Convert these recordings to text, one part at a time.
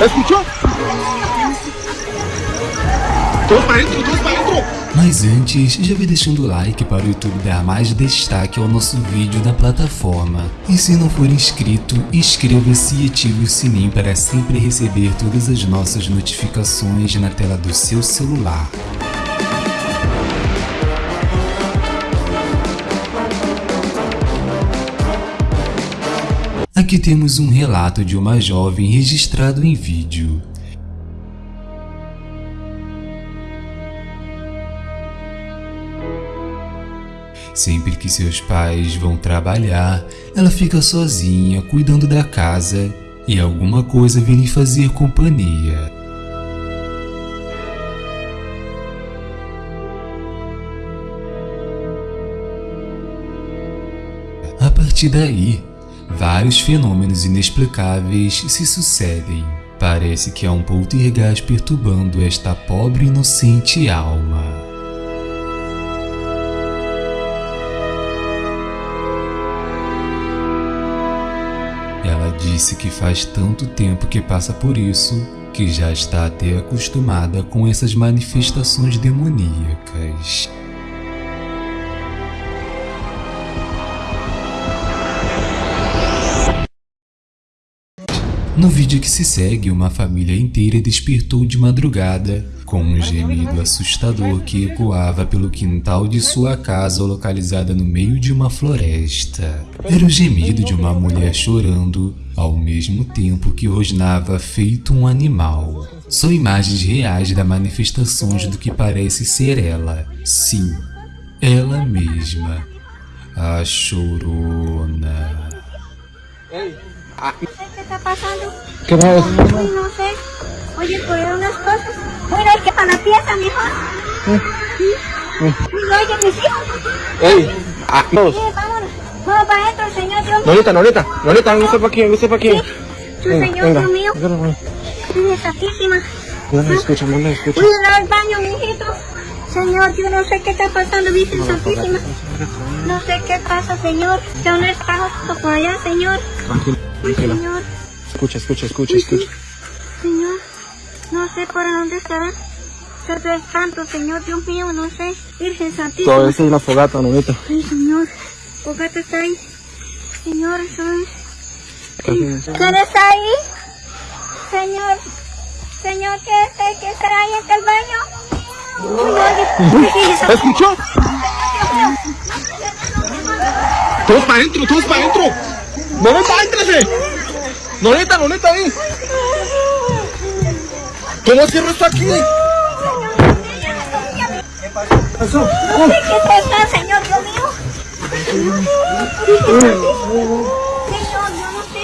¿Escuchó? Todos para dentro, todos dentro. Mas antes, já vai deixando o like para o YouTube dar mais destaque ao nosso vídeo na plataforma. E se não for inscrito, inscreva-se e ative o sininho para sempre receber todas as nossas notificações na tela do seu celular. Aqui temos um relato de uma jovem registrado em vídeo. Sempre que seus pais vão trabalhar, ela fica sozinha cuidando da casa e alguma coisa vem lhe fazer companhia. A partir daí, vários fenômenos inexplicáveis se sucedem. Parece que há um poltergeist perturbando esta pobre inocente alma. Ela disse que faz tanto tempo que passa por isso que já está até acostumada com essas manifestações demoníacas. No vídeo que se segue, uma família inteira despertou de madrugada com um gemido assustador que ecoava pelo quintal de sua casa localizada no meio de uma floresta. Era o gemido de uma mulher chorando, ao mesmo tempo que rosnava feito um animal. São imagens reais da manifestações do que parece ser ela. Sim, ela mesma. A chorona. Qué está pasando. ¿Qué pasa? Ay, no sé. Oye, por unas cosas. Mira, hay que para la pieza, mijo. Mira, oye, mis hijos. Ey, ah, todos. Sí, vámonos. Vamos para adentro, Señor Dios mío. Nolita, Nolita, Nolita, venga usted para aquí, venga usted para aquí. Tu Venga, Señor venga. Dios mío. Eres santísima. No la escucha, no la escucha. Cuida al baño, mijito. Señor, yo no sé qué está pasando, Virgen Santísima. No sé qué pasa, Señor. Yo no estaba por allá, Señor. Tranquila, Ay, tranquila. Señor. Escucha, escucha, escucha, escucha. Señor, no sé por dónde estará. Todo el santo, Señor Dios mío, no sé. Virgen Santísima. Todo eso es una fogata, Nolita. Ay, Señor, Fogata está ahí. Señor, soy... ¿Quién está ahí? Señor, Señor, ¿qué es que estará ahí en el baño? ¿Escuchó? Todos para adentro, todos para adentro. Nolita, éntrese. Nolita, Nolita, ahí. ¿Cómo cierro esto aquí? Pasó. No sé qué pasa, Señor Dios mío. Yo no sé.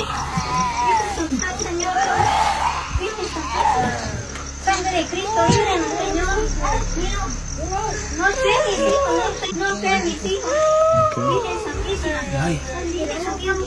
Sangre de Cristo, Señor. No sé, mis hijos, no sé, no sé, mis hijos. Señor. Virgen Santísima.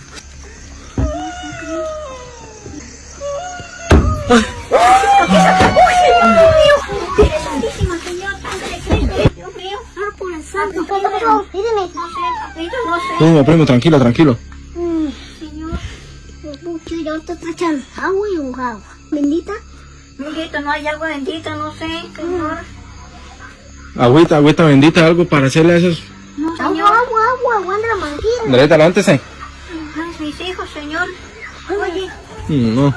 Primo, primo, tranquilo, tranquilo. Señor. Mucho yo te echan agua y un agua. ¿Bendita? Bendito, no hay agua bendita, no sé, Señor. Agüita, agüita bendita, algo para hacerle a esos. No, Señor. Agua, agua, agua, agua de la manguera. Levántese. Ay, mis hijos, Señor. Oye, Mm, No.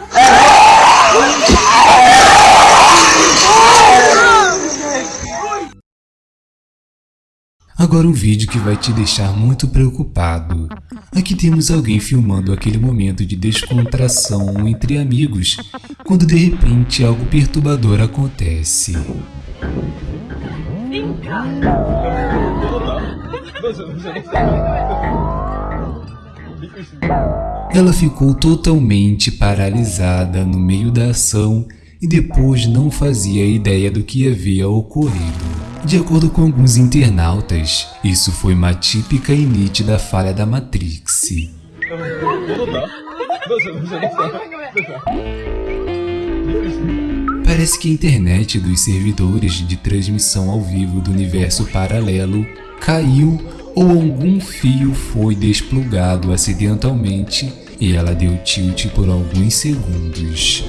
Agora um vídeo que vai te deixar muito preocupado. Aqui temos alguém filmando aquele momento de descontração entre amigos, quando de repente algo perturbador acontece. Ela ficou totalmente paralisada no meio da ação e depois não fazia ideia do que havia ocorrido. De acordo com alguns internautas, isso foi uma típica e nítida falha da Matrix. Parece que a internet dos servidores de transmissão ao vivo do universo paralelo caiu ou algum fio foi desplugado acidentalmente e ela deu tilt por alguns segundos.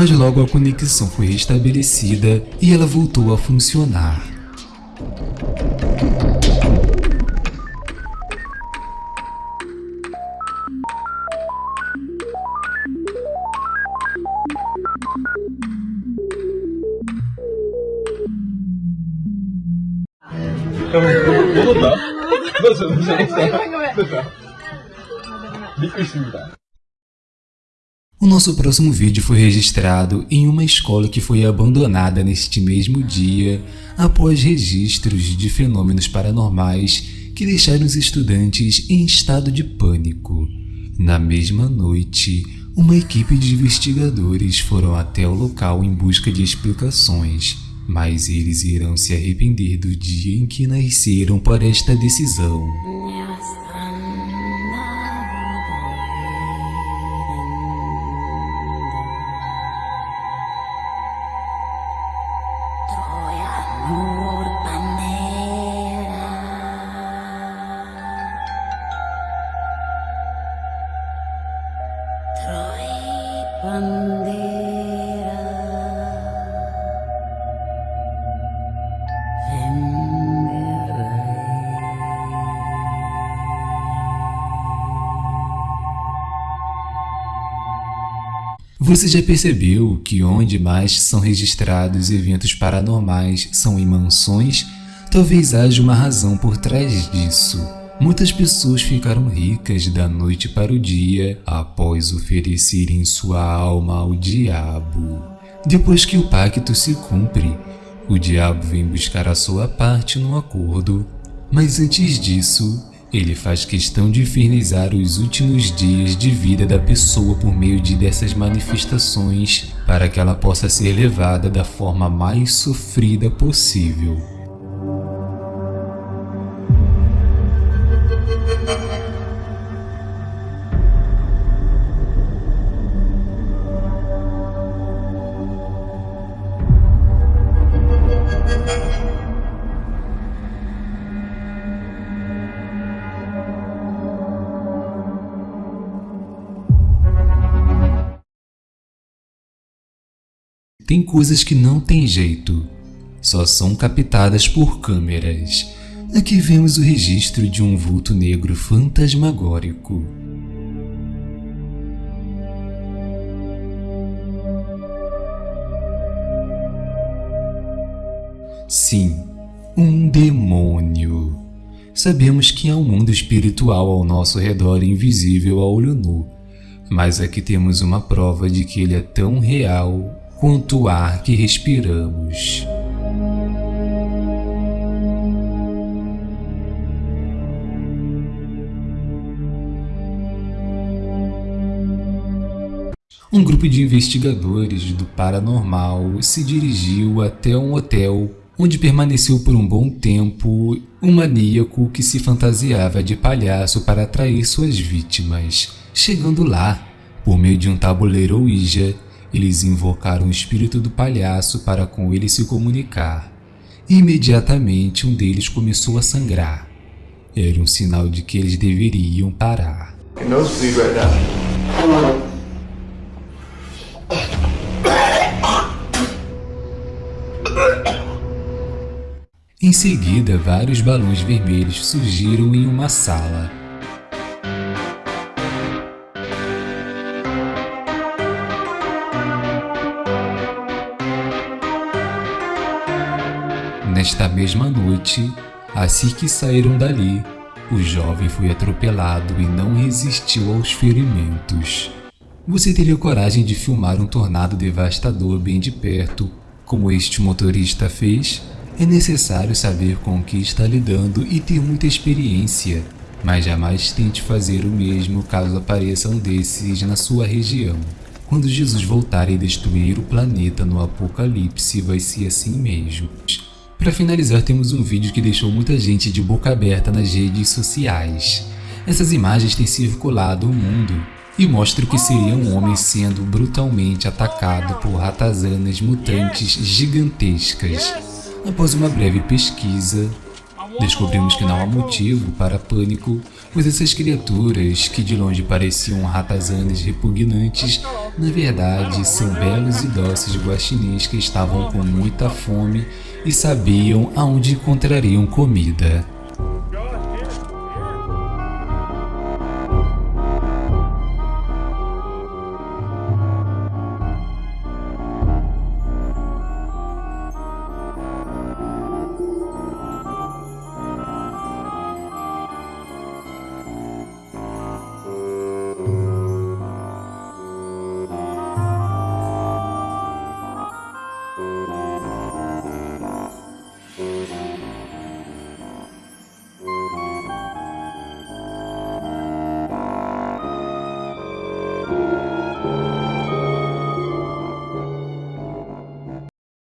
Mas logo a conexão foi restabelecida e ela voltou a funcionar. O nosso próximo vídeo foi registrado em uma escola que foi abandonada neste mesmo dia após registros de fenômenos paranormais que deixaram os estudantes em estado de pânico. Na mesma noite, uma equipe de investigadores foram até o local em busca de explicações, mas eles irão se arrepender do dia em que nasceram por esta decisão. Você já percebeu que onde mais são registrados eventos paranormais são em mansões? Talvez haja uma razão por trás disso. Muitas pessoas ficaram ricas da noite para o dia após oferecerem sua alma ao diabo. Depois que o pacto se cumpre, o diabo vem buscar a sua parte no acordo. Mas antes disso, ele faz questão de infernizar os últimos dias de vida da pessoa por meio de dessas manifestações para que ela possa ser levada da forma mais sofrida possível. Tem coisas que não tem jeito, só são captadas por câmeras. Aqui vemos o registro de um vulto negro fantasmagórico. Sim, um demônio. Sabemos que há um mundo espiritual ao nosso redor invisível a olho nu, mas aqui temos uma prova de que ele é tão real quanto o ar que respiramos. Um grupo de investigadores do paranormal se dirigiu até um hotel onde permaneceu por um bom tempo um maníaco que se fantasiava de palhaço para atrair suas vítimas. Chegando lá, por meio de um tabuleiro Ouija, eles invocaram o espírito do palhaço para com ele se comunicar. Imediatamente um deles começou a sangrar. Era um sinal de que eles deveriam parar. Em seguida, vários balões vermelhos surgiram em uma sala. Nesta mesma noite, assim que saíram dali, o jovem foi atropelado e não resistiu aos ferimentos. Você teria coragem de filmar um tornado devastador bem de perto, como este motorista fez? É necessário saber com o que está lidando e ter muita experiência, mas jamais tente fazer o mesmo caso apareça um desses na sua região. Quando Jesus voltar e destruir o planeta no apocalipse, vai ser assim mesmo. Para finalizar, temos um vídeo que deixou muita gente de boca aberta nas redes sociais. Essas imagens têm circulado o mundo e mostram que seria um homem sendo brutalmente atacado por ratazanas mutantes gigantescas. Após uma breve pesquisa, descobrimos que não há motivo para pânico, pois essas criaturas, que de longe pareciam ratazanas repugnantes, na verdade são belos e dóceis guaxinins que estavam com muita fome e sabiam aonde encontrariam comida.